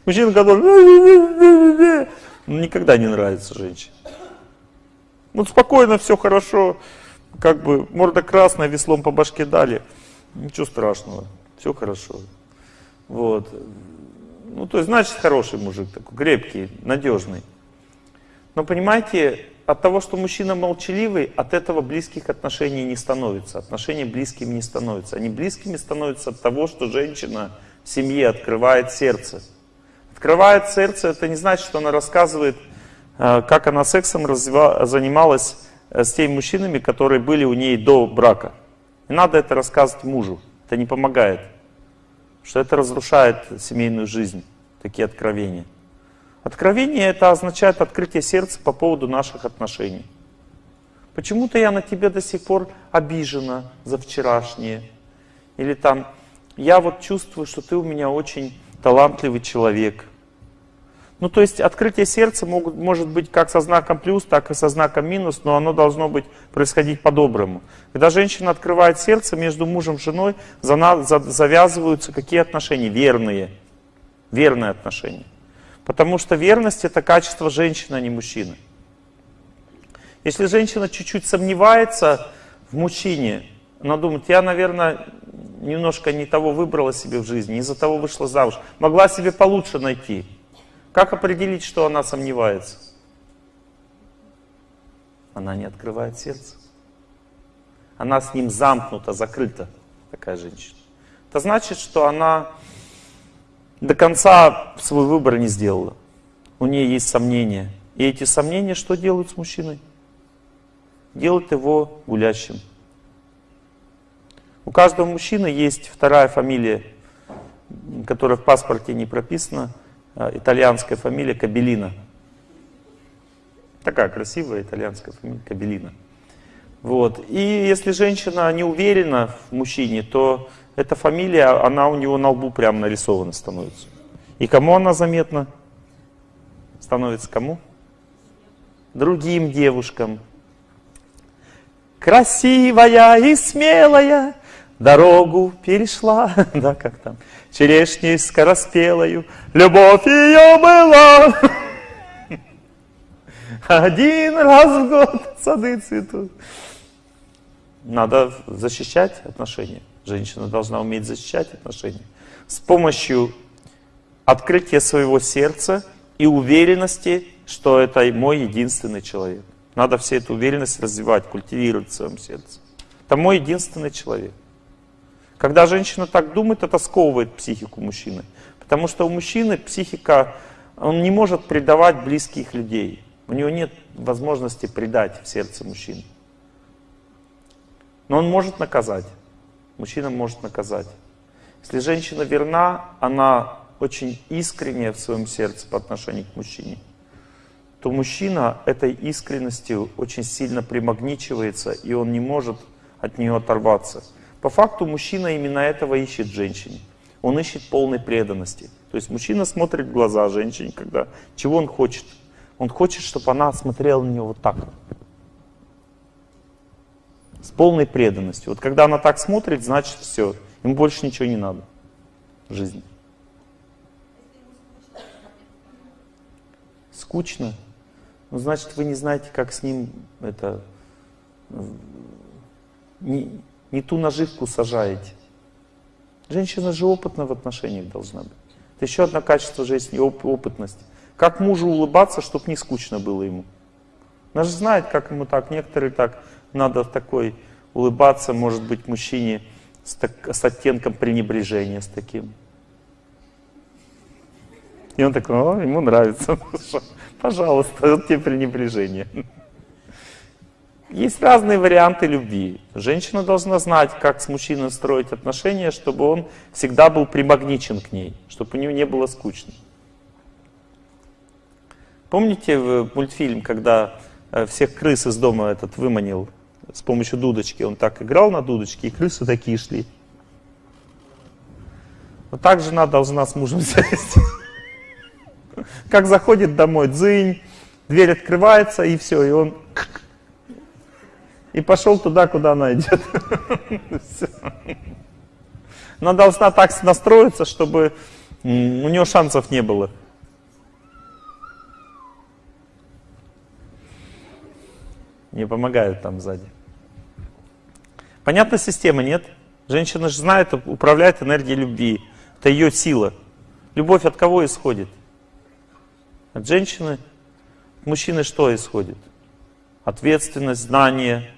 Мужчина, который никогда не нравится женщине. Ну, спокойно, все хорошо, как бы морда красная, веслом по башке дали, ничего страшного, все хорошо. Вот. Ну, то есть, значит, хороший мужик такой, крепкий, надежный. Но понимаете, от того, что мужчина молчаливый, от этого близких отношений не становится. Отношения близкими не становятся. Они близкими становятся от того, что женщина в семье открывает сердце. Открывает сердце, это не значит, что она рассказывает, э, как она сексом занималась э, с теми мужчинами, которые были у ней до брака. Не надо это рассказывать мужу, это не помогает. Что это разрушает семейную жизнь, такие откровения. Откровение это означает открытие сердца по поводу наших отношений. Почему-то я на тебя до сих пор обижена за вчерашнее. Или там, я вот чувствую, что ты у меня очень талантливый человек. Ну, то есть открытие сердца могут, может быть как со знаком плюс, так и со знаком минус, но оно должно быть происходить по-доброму. Когда женщина открывает сердце, между мужем и женой завязываются какие отношения? Верные. Верные отношения. Потому что верность это качество женщины, а не мужчины. Если женщина чуть-чуть сомневается в мужчине, она думает, я, наверное, немножко не того выбрала себе в жизни, из-за того вышла замуж. Могла себе получше найти. Как определить, что она сомневается? Она не открывает сердце. Она с ним замкнута, закрыта, такая женщина. Это значит, что она до конца свой выбор не сделала. У нее есть сомнения. И эти сомнения что делают с мужчиной? Делают его гулящим. У каждого мужчины есть вторая фамилия, которая в паспорте не прописана, итальянская фамилия Кабелина. Такая красивая итальянская фамилия Кабелина. Вот. И если женщина не уверена в мужчине, то эта фамилия, она у него на лбу прям нарисована становится. И кому она заметна? Становится кому? Другим девушкам. Красивая и смелая, дорогу перешла, да, как там, черешней скороспелою, любовь ее была. Один раз в год сады цветут. Надо защищать отношения. Женщина должна уметь защищать отношения. С помощью открытия своего сердца и уверенности, что это мой единственный человек. Надо все эту уверенность развивать, культивировать в своем сердце. Это мой единственный человек. Когда женщина так думает, это сковывает психику мужчины. Потому что у мужчины психика, он не может предавать близких людей. У него нет возможности предать в сердце мужчины. Но он может наказать. Мужчина может наказать. Если женщина верна, она очень искренняя в своем сердце по отношению к мужчине, то мужчина этой искренностью очень сильно примагничивается, и он не может от нее оторваться. По факту мужчина именно этого ищет в женщине. Он ищет полной преданности. То есть мужчина смотрит в глаза женщине, когда чего он хочет. Он хочет, чтобы она смотрела на него вот так. С полной преданностью. Вот когда она так смотрит, значит все. Ему больше ничего не надо в жизни. Скучно? Ну, значит, вы не знаете, как с ним это... Не, не ту наживку сажаете. Женщина же опытна в отношениях должна быть. Это еще одно качество жизни, оп опытность. Как мужу улыбаться, чтобы не скучно было ему. Она же знает, как ему так. Некоторые так, надо такой улыбаться, может быть, мужчине с, так, с оттенком пренебрежения, с таким. И он такой, о, ему нравится. Пожалуйста, вот тебе пренебрежение. Есть разные варианты любви. Женщина должна знать, как с мужчиной строить отношения, чтобы он всегда был примагничен к ней, чтобы у нее не было скучно. Помните мультфильм, когда э, всех крыс из дома этот выманил с помощью дудочки? Он так играл на дудочке, и крысы такие шли. Вот так жена должна с мужем сесть. Как заходит домой, дзынь, дверь открывается, и все, и он и пошел туда, куда она идет. Она должна так настроиться, чтобы у нее шансов не было. Не помогают там сзади. Понятна система, нет? Женщина же знает, управляет энергией любви. Это ее сила. Любовь от кого исходит? От женщины. От мужчины что исходит? Ответственность, знание,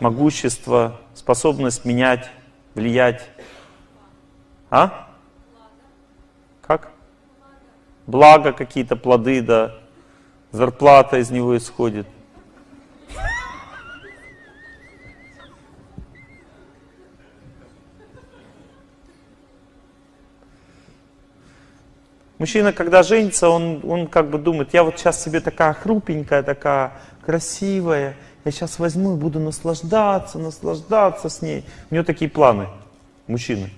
могущество, способность менять, влиять. А? Как? Благо какие-то плоды, да. Зарплата из него исходит. Мужчина, когда женится, он, он как бы думает, я вот сейчас себе такая хрупенькая, такая красивая, я сейчас возьму и буду наслаждаться, наслаждаться с ней. У него такие планы, мужчины.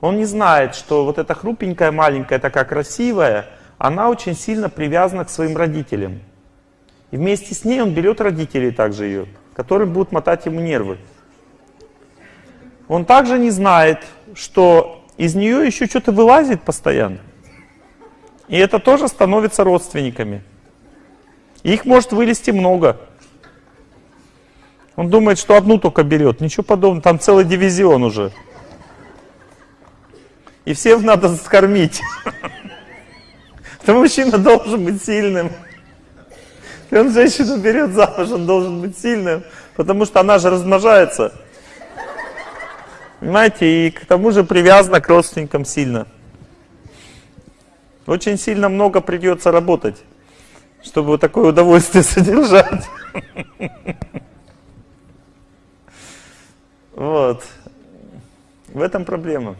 Он не знает, что вот эта хрупенькая, маленькая, такая красивая, она очень сильно привязана к своим родителям. И вместе с ней он берет родителей также ее, которые будут мотать ему нервы. Он также не знает, что из нее еще что-то вылазит постоянно. И это тоже становится родственниками. Их может вылезти много. Он думает, что одну только берет. Ничего подобного, там целый дивизион уже. И всех надо скормить. То мужчина должен быть сильным. И он женщину берет замуж, он должен быть сильным, потому что она же размножается. Понимаете, и к тому же привязана к родственникам сильно. Очень сильно много придется работать, чтобы вот такое удовольствие содержать. Вот. В этом проблема.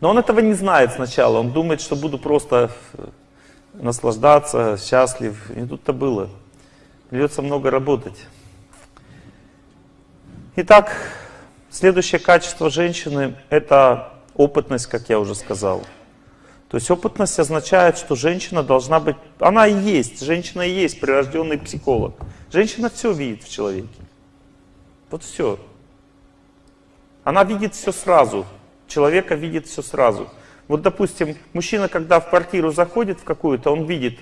Но он этого не знает сначала. Он думает, что буду просто наслаждаться, счастлив. И тут-то было. Придется много работать. Итак, следующее качество женщины – это опытность, как я уже сказал. То есть опытность означает, что женщина должна быть, она и есть, женщина и есть прирожденный психолог. Женщина все видит в человеке. Вот все. Она видит все сразу человека видит все сразу. Вот, допустим, мужчина, когда в квартиру заходит в какую-то, он видит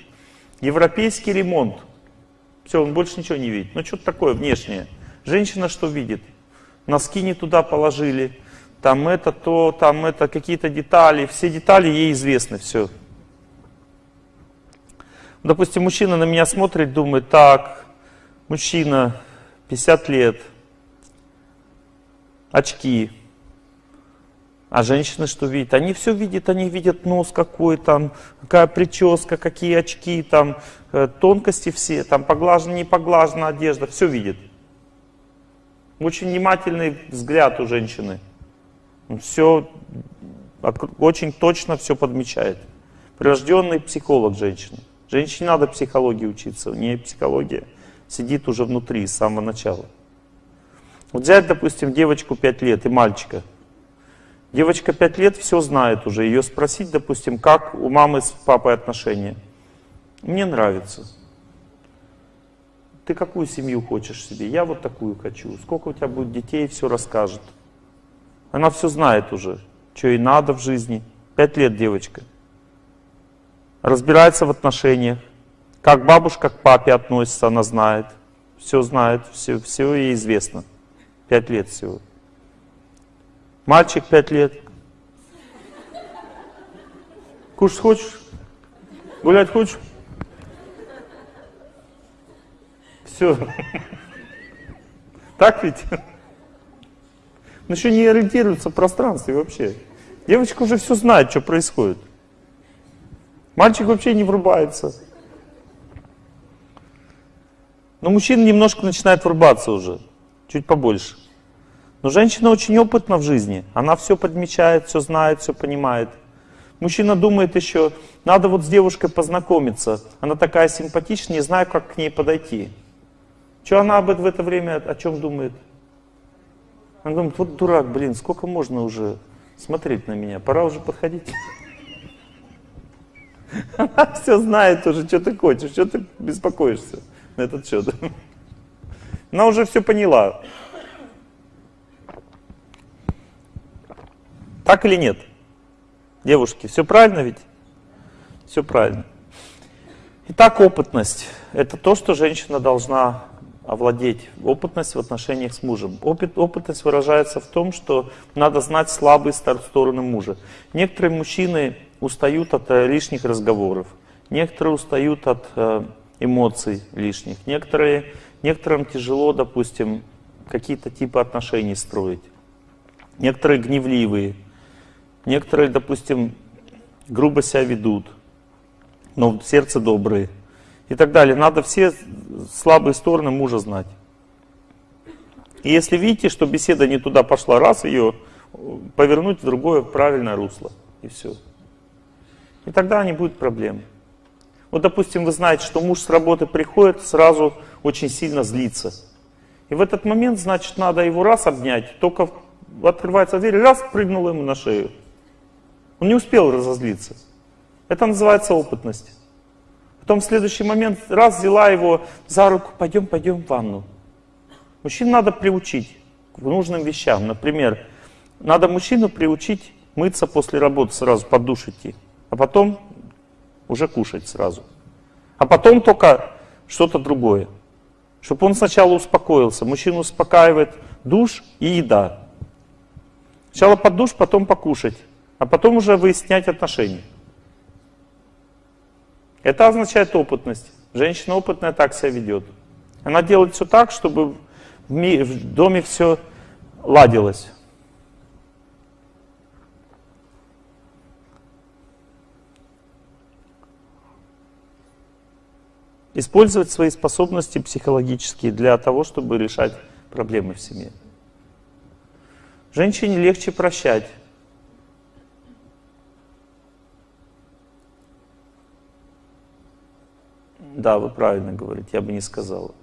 европейский ремонт. Все, он больше ничего не видит. Ну, что-то такое внешнее. Женщина что видит? Носки не туда положили, там это, то, там это, какие-то детали. Все детали ей известны, все. Допустим, мужчина на меня смотрит, думает, так, мужчина, 50 лет, очки, а женщины что видят? Они все видят, они видят нос какой там, какая прическа, какие очки, там э, тонкости все, там поглажена, не поглажена одежда, все видят. Очень внимательный взгляд у женщины. Все очень точно все подмечает. Прирожденный психолог женщины. Женщине надо психологии учиться, у нее психология сидит уже внутри с самого начала. Вот взять, допустим, девочку 5 лет и мальчика – Девочка 5 лет все знает уже. Ее спросить, допустим, как у мамы с папой отношения. Мне нравится. Ты какую семью хочешь себе? Я вот такую хочу. Сколько у тебя будет детей, все расскажет. Она все знает уже, что ей надо в жизни. Пять лет девочка. Разбирается в отношениях. Как бабушка к папе относится, она знает. Все знает, все, все ей известно. Пять лет всего. Мальчик пять лет. Кушать хочешь? Гулять хочешь? Все. Так ведь? Он еще не ориентируется в пространстве вообще. Девочка уже все знает, что происходит. Мальчик вообще не врубается. Но мужчина немножко начинает врубаться уже, чуть побольше. Но женщина очень опытна в жизни. Она все подмечает, все знает, все понимает. Мужчина думает еще, надо вот с девушкой познакомиться. Она такая симпатичная, не знаю, как к ней подойти. Что она об этом в это время о чем думает? Она думает, вот дурак, блин, сколько можно уже смотреть на меня, пора уже подходить. Она все знает уже, что ты хочешь, что ты беспокоишься на этот счет. Она уже все поняла. Так или нет? Девушки, все правильно ведь? Все правильно. Итак, опытность. Это то, что женщина должна овладеть. Опытность в отношениях с мужем. Опыт, опытность выражается в том, что надо знать слабые стороны мужа. Некоторые мужчины устают от э, лишних разговоров. Некоторые устают от э, эмоций лишних. Некоторые, некоторым тяжело, допустим, какие-то типы отношений строить. Некоторые гневливые. Некоторые, допустим, грубо себя ведут, но в сердце добрые и так далее. Надо все слабые стороны мужа знать. И если видите, что беседа не туда пошла, раз ее повернуть в другое правильное русло. И все. И тогда не будет проблем. Вот, допустим, вы знаете, что муж с работы приходит, сразу очень сильно злится. И в этот момент, значит, надо его раз обнять, только открывается дверь, раз, прыгнул ему на шею. Он не успел разозлиться. Это называется опытность. Потом в следующий момент раз взяла его за руку, пойдем, пойдем в ванну. Мужчин надо приучить к нужным вещам. Например, надо мужчину приучить мыться после работы сразу, под душ идти, а потом уже кушать сразу. А потом только что-то другое. Чтобы он сначала успокоился. Мужчину успокаивает душ и еда. Сначала под душ, потом покушать, а потом уже выяснять отношения. Это означает опытность. Женщина опытная так себя ведет. Она делает все так, чтобы в доме все ладилось. Использовать свои способности психологические для того, чтобы решать проблемы в семье. Женщине легче прощать. Да, вы правильно говорите, я бы не сказала.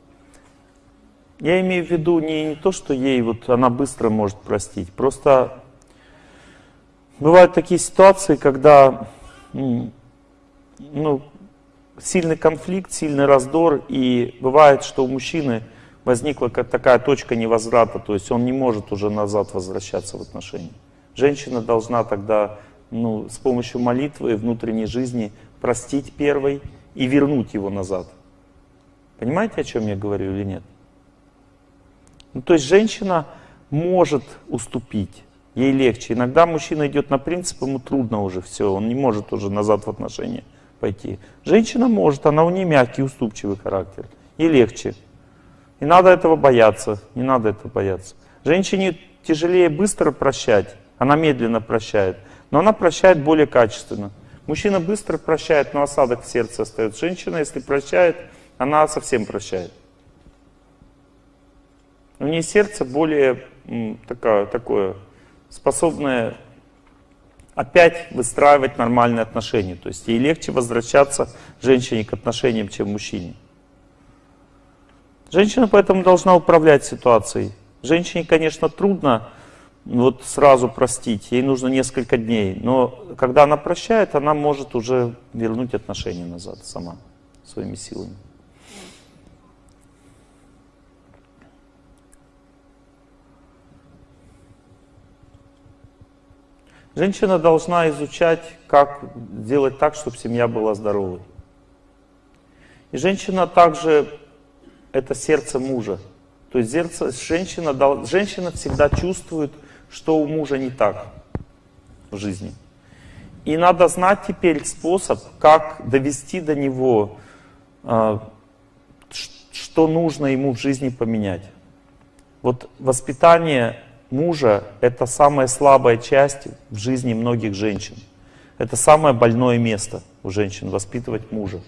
Я имею в виду не, не то, что ей вот она быстро может простить. Просто бывают такие ситуации, когда ну, сильный конфликт, сильный раздор, и бывает, что у мужчины возникла такая точка невозврата, то есть он не может уже назад возвращаться в отношения. Женщина должна тогда ну, с помощью молитвы и внутренней жизни простить первой и вернуть его назад. Понимаете, о чем я говорю или нет? Ну, то есть женщина может уступить, ей легче. Иногда мужчина идет на принцип, ему трудно уже все, он не может уже назад в отношения пойти. Женщина может, она у нее мягкий, уступчивый характер, ей легче. Не надо этого бояться, не надо этого бояться. Женщине тяжелее быстро прощать, она медленно прощает, но она прощает более качественно. Мужчина быстро прощает, но осадок в сердце остается. Женщина, если прощает, она совсем прощает. У нее сердце более такое, такое способное опять выстраивать нормальные отношения. То есть ей легче возвращаться женщине к отношениям, чем мужчине. Женщина поэтому должна управлять ситуацией. Женщине, конечно, трудно вот сразу простить, ей нужно несколько дней. Но когда она прощает, она может уже вернуть отношения назад сама, своими силами. Женщина должна изучать, как сделать так, чтобы семья была здоровой. И женщина также это сердце мужа. То есть сердце, женщина, женщина всегда чувствует, что у мужа не так в жизни. И надо знать теперь способ, как довести до него, а, что нужно ему в жизни поменять. Вот воспитание мужа — это самая слабая часть в жизни многих женщин. Это самое больное место у женщин — воспитывать мужа.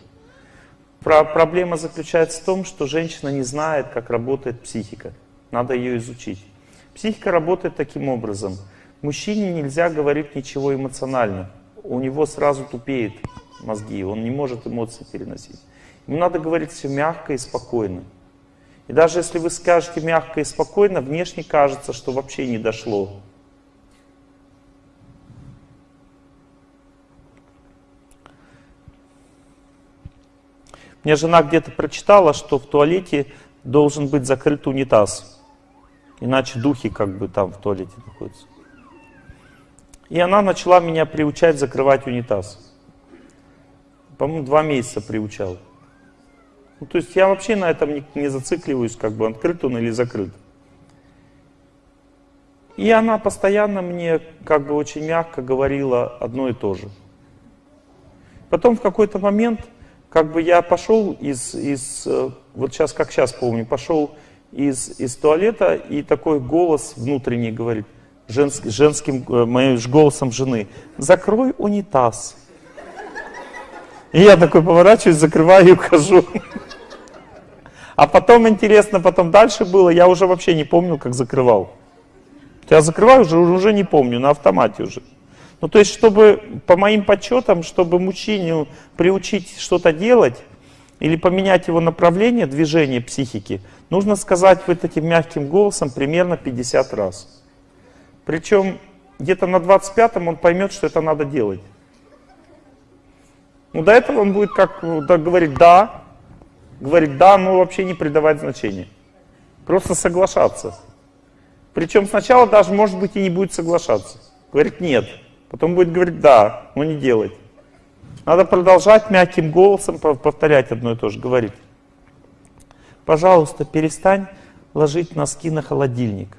Про проблема заключается в том, что женщина не знает, как работает психика. Надо ее изучить. Психика работает таким образом. Мужчине нельзя говорить ничего эмоционально. У него сразу тупеет мозги, он не может эмоции переносить. Ему надо говорить все мягко и спокойно. И даже если вы скажете мягко и спокойно, внешне кажется, что вообще не дошло. Мне жена где-то прочитала, что в туалете должен быть закрыт унитаз. Иначе духи как бы там в туалете находятся. И она начала меня приучать закрывать унитаз. По-моему, два месяца приучал. Ну, то есть я вообще на этом не, не зацикливаюсь, как бы открыт он или закрыт. И она постоянно мне как бы очень мягко говорила одно и то же. Потом в какой-то момент как бы я пошел из, из э, вот сейчас, как сейчас помню, пошел из, из туалета, и такой голос внутренний говорит, женск, женским, э, моим голосом жены, закрой унитаз. И я такой поворачиваюсь, закрываю и ухожу. А потом, интересно, потом дальше было, я уже вообще не помню, как закрывал. Я закрываю, уже, уже не помню, на автомате уже. Ну, то есть, чтобы, по моим подсчетам, чтобы мужчине приучить что-то делать, или поменять его направление движения психики, нужно сказать вот этим мягким голосом примерно 50 раз. Причем где-то на 25-м он поймет, что это надо делать. Ну, до этого он будет как да, говорить «да», говорить «да», но вообще не придавать значения. Просто соглашаться. Причем сначала даже, может быть, и не будет соглашаться. Говорит «нет». Потом будет говорить «да», но не делать. Надо продолжать мягким голосом повторять одно и то же, говорить. Пожалуйста, перестань ложить носки на холодильник.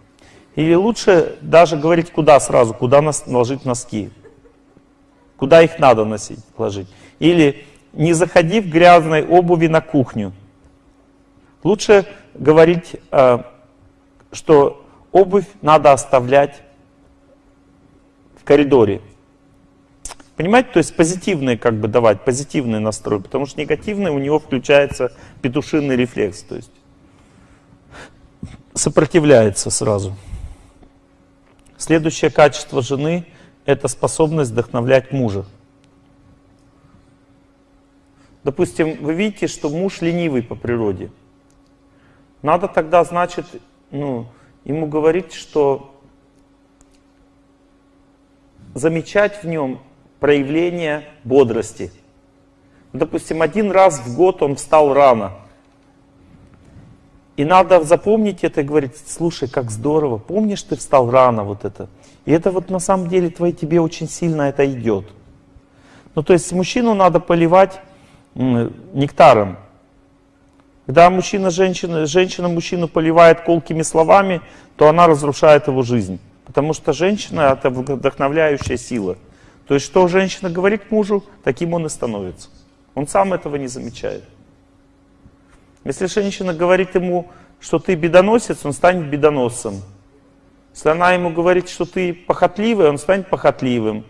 Или лучше даже говорить куда сразу, куда ложить носки. Куда их надо носить, ложить. Или не заходи в грязной обуви на кухню. Лучше говорить, э, что обувь надо оставлять в коридоре. Понимаете, то есть позитивные как бы давать, позитивный настрой, потому что негативный у него включается петушиный рефлекс, то есть сопротивляется сразу. Следующее качество жены – это способность вдохновлять мужа. Допустим, вы видите, что муж ленивый по природе. Надо тогда, значит, ну, ему говорить, что замечать в нем проявление бодрости. Допустим, один раз в год он встал рано. И надо запомнить это и говорить, слушай, как здорово, помнишь, ты встал рано, вот это. И это вот на самом деле твои, тебе очень сильно это идет. Ну, то есть мужчину надо поливать нектаром. Когда мужчина, женщина, женщина мужчину поливает колкими словами, то она разрушает его жизнь. Потому что женщина это вдохновляющая сила. То есть, что женщина говорит мужу, таким он и становится. Он сам этого не замечает. Если женщина говорит ему, что ты бедоносец, он станет бедоносцем. Если она ему говорит, что ты похотливый, он станет похотливым.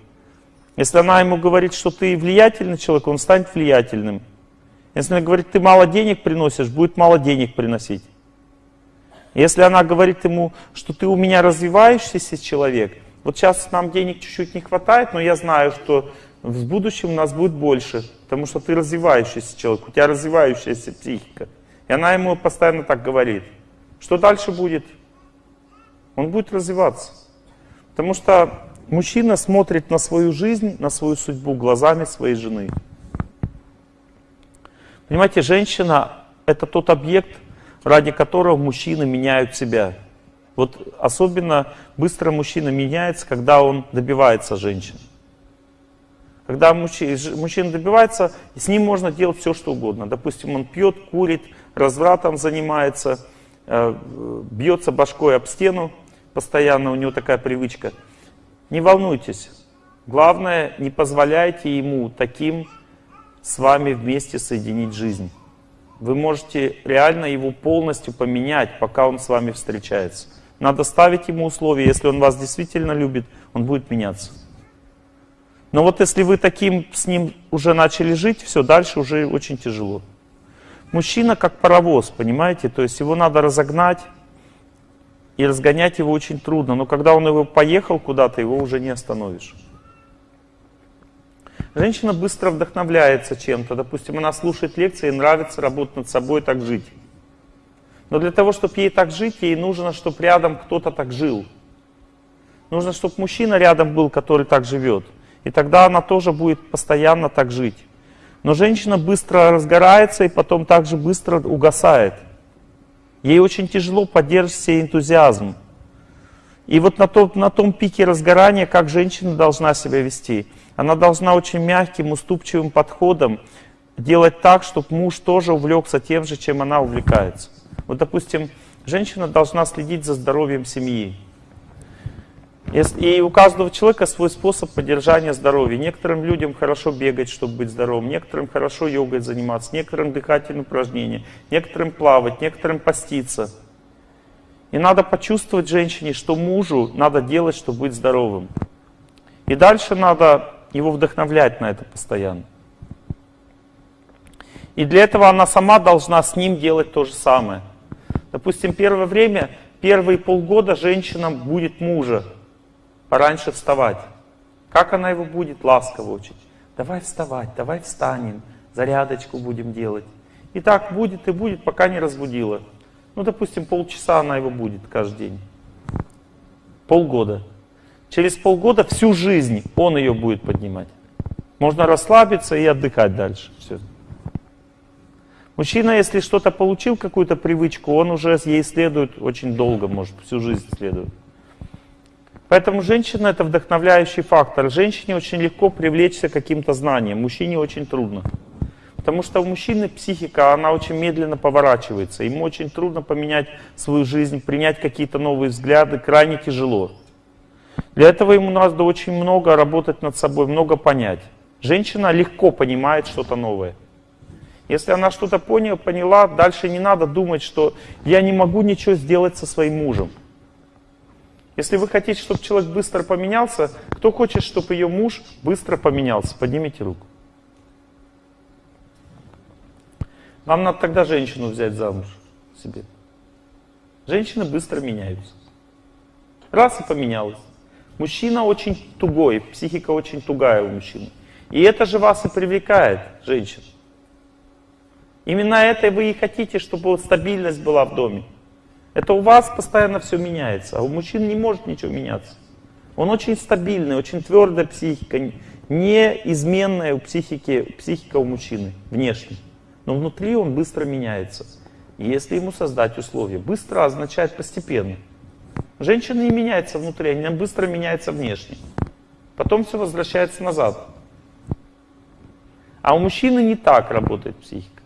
Если она ему говорит, что ты влиятельный человек, он станет влиятельным. Если она говорит, ты мало денег приносишь, будет мало денег приносить. Если она говорит ему, что ты у меня развивающийся человек, вот сейчас нам денег чуть-чуть не хватает, но я знаю, что в будущем у нас будет больше, потому что ты развивающийся человек, у тебя развивающаяся психика. И она ему постоянно так говорит. Что дальше будет? Он будет развиваться. Потому что мужчина смотрит на свою жизнь, на свою судьбу глазами своей жены. Понимаете, женщина – это тот объект, ради которого мужчины меняют себя. Вот особенно быстро мужчина меняется, когда он добивается женщины. Когда мужчина добивается, с ним можно делать все, что угодно. Допустим, он пьет, курит, развратом занимается, э, бьется башкой об стену, постоянно у него такая привычка. Не волнуйтесь. Главное, не позволяйте ему таким с вами вместе соединить жизнь. Вы можете реально его полностью поменять, пока он с вами встречается. Надо ставить ему условия. Если он вас действительно любит, он будет меняться. Но вот если вы таким с ним уже начали жить, все, дальше уже очень тяжело. Мужчина как паровоз, понимаете? То есть его надо разогнать, и разгонять его очень трудно. Но когда он его поехал куда-то, его уже не остановишь. Женщина быстро вдохновляется чем-то. Допустим, она слушает лекции, нравится работать над собой, так жить. Но для того, чтобы ей так жить, ей нужно, чтобы рядом кто-то так жил. Нужно, чтобы мужчина рядом был, который так живет. И тогда она тоже будет постоянно так жить. Но женщина быстро разгорается и потом также быстро угасает. Ей очень тяжело поддерживать себе энтузиазм. И вот на том, на том пике разгорания, как женщина должна себя вести – она должна очень мягким, уступчивым подходом делать так, чтобы муж тоже увлекся тем же, чем она увлекается. Вот, допустим, женщина должна следить за здоровьем семьи. И у каждого человека свой способ поддержания здоровья. Некоторым людям хорошо бегать, чтобы быть здоровым, некоторым хорошо йогой заниматься, некоторым дыхательные упражнения, некоторым плавать, некоторым поститься. И надо почувствовать женщине, что мужу надо делать, чтобы быть здоровым. И дальше надо его вдохновлять на это постоянно. И для этого она сама должна с ним делать то же самое. Допустим, первое время, первые полгода женщина будет мужа пораньше вставать. Как она его будет ласково учить? Давай вставать, давай встанем, зарядочку будем делать. И так будет и будет, пока не разбудила. Ну, допустим, полчаса она его будет каждый день. Полгода. Через полгода всю жизнь он ее будет поднимать. Можно расслабиться и отдыхать дальше. Все. Мужчина, если что-то получил, какую-то привычку, он уже ей следует очень долго, может, всю жизнь следует. Поэтому женщина это вдохновляющий фактор. Женщине очень легко привлечься каким-то знанием, мужчине очень трудно. Потому что у мужчины психика, она очень медленно поворачивается. Ему очень трудно поменять свою жизнь, принять какие-то новые взгляды, крайне тяжело. Для этого ему надо очень много работать над собой, много понять. Женщина легко понимает что-то новое. Если она что-то поняла, дальше не надо думать, что я не могу ничего сделать со своим мужем. Если вы хотите, чтобы человек быстро поменялся, кто хочет, чтобы ее муж быстро поменялся? Поднимите руку. Вам надо тогда женщину взять замуж себе. Женщины быстро меняются. Раз и поменялась. Мужчина очень тугой, психика очень тугая у мужчины. И это же вас и привлекает, женщин. Именно это вы и хотите, чтобы стабильность была в доме. Это у вас постоянно все меняется, а у мужчин не может ничего меняться. Он очень стабильный, очень твердая психика, неизменная у психики, психика у мужчины, внешне. Но внутри он быстро меняется. И если ему создать условия, быстро означает постепенно. Женщина не меняется внутри, она быстро меняется внешне. Потом все возвращается назад. А у мужчины не так работает психика.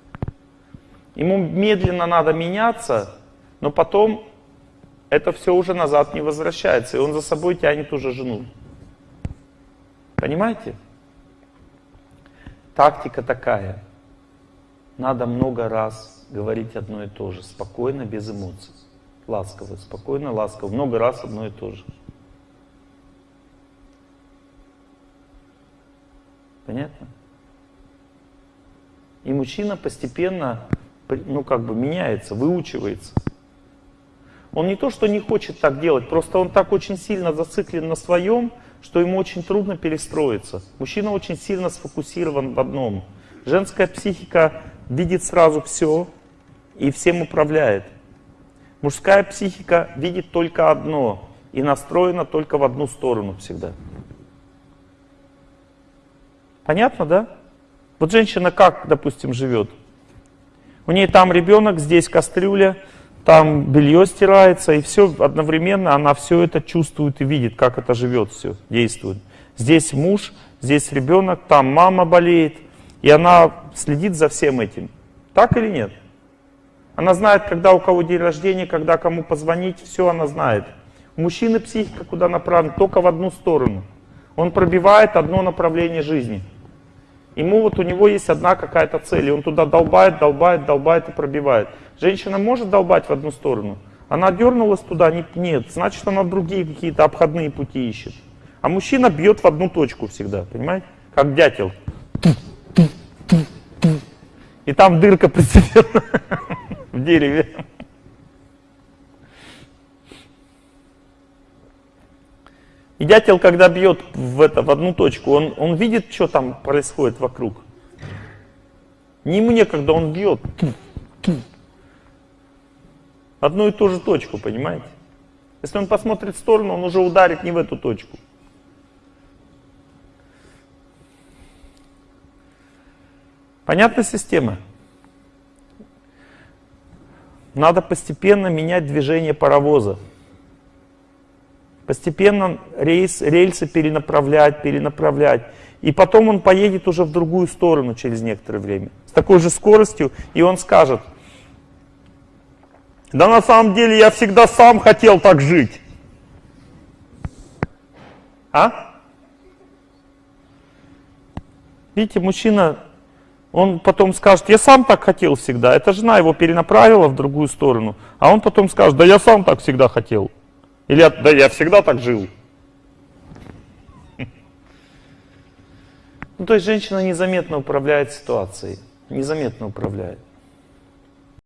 Ему медленно надо меняться, но потом это все уже назад не возвращается, и он за собой тянет уже жену. Понимаете? Тактика такая. Надо много раз говорить одно и то же, спокойно, без эмоций. Ласково, спокойно, ласково, много раз одно и то же. Понятно? И мужчина постепенно, ну как бы меняется, выучивается. Он не то, что не хочет так делать, просто он так очень сильно зациклен на своем, что ему очень трудно перестроиться. Мужчина очень сильно сфокусирован в одном. Женская психика видит сразу все и всем управляет. Мужская психика видит только одно и настроена только в одну сторону всегда. Понятно, да? Вот женщина как, допустим, живет? У нее там ребенок, здесь кастрюля, там белье стирается, и все одновременно она все это чувствует и видит, как это живет, все действует. Здесь муж, здесь ребенок, там мама болеет, и она следит за всем этим. Так или нет? Она знает, когда у кого день рождения, когда кому позвонить, все она знает. У мужчины психика куда направлена? Только в одну сторону. Он пробивает одно направление жизни. Ему вот у него есть одна какая-то цель, и он туда долбает, долбает, долбает и пробивает. Женщина может долбать в одну сторону? Она дернулась туда? Нет. Значит, она другие какие-то обходные пути ищет. А мужчина бьет в одну точку всегда, понимаете? Как дятел. И там дырка постепенно в дереве. И дятел, когда бьет в, это, в одну точку, он, он видит, что там происходит вокруг. Не ему некогда, он бьет. Одну и ту же точку, понимаете? Если он посмотрит в сторону, он уже ударит не в эту точку. Понятна система? Надо постепенно менять движение паровоза. Постепенно рейс, рельсы перенаправлять, перенаправлять. И потом он поедет уже в другую сторону через некоторое время. С такой же скоростью, и он скажет, да на самом деле я всегда сам хотел так жить. А? Видите, мужчина, он потом скажет, я сам так хотел всегда. Эта жена его перенаправила в другую сторону. А он потом скажет, да я сам так всегда хотел. Или да я всегда так жил. Ну, то есть женщина незаметно управляет ситуацией, незаметно управляет.